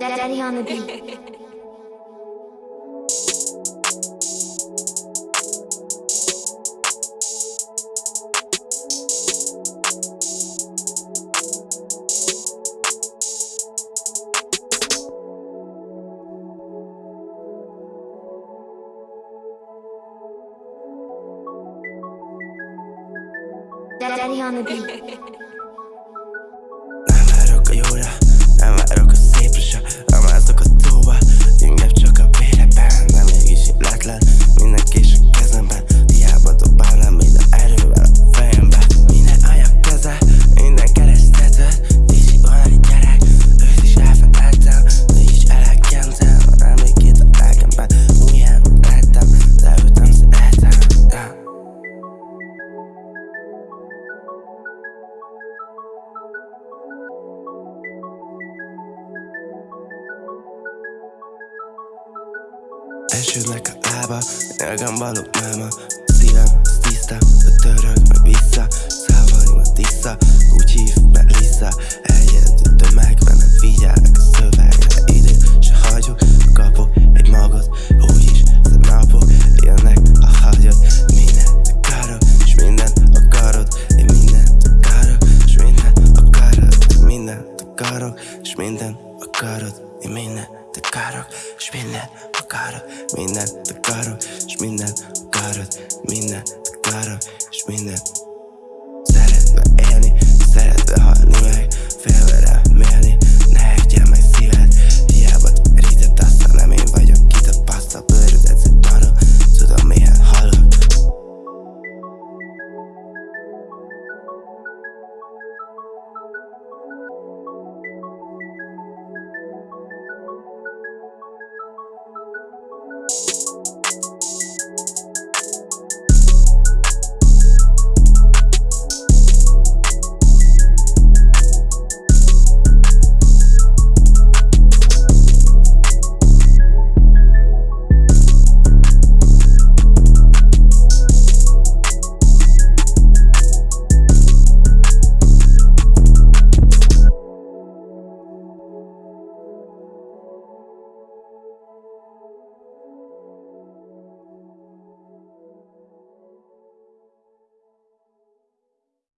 Daddy on the beat. Daddy on the beat. Esődnek a lába, nyelgem balog máma Szívem tiszta, a török meg vissza. Szavaim a tiszta, úgy hív Eljött a tömegben, nem figyelnek a szövegre. Időt se hagyok, kapok egy magot. Úgyis a napok jönnek, ha hagyod Mindent akarok, s mindent akarod. Én mindent akarok, s mindent akarod. Mindent akarok, s mindent akarod. Én mindent akarok, s mindent akarok Mindent akarok, s mindent akarod Mindent akarok, s mindent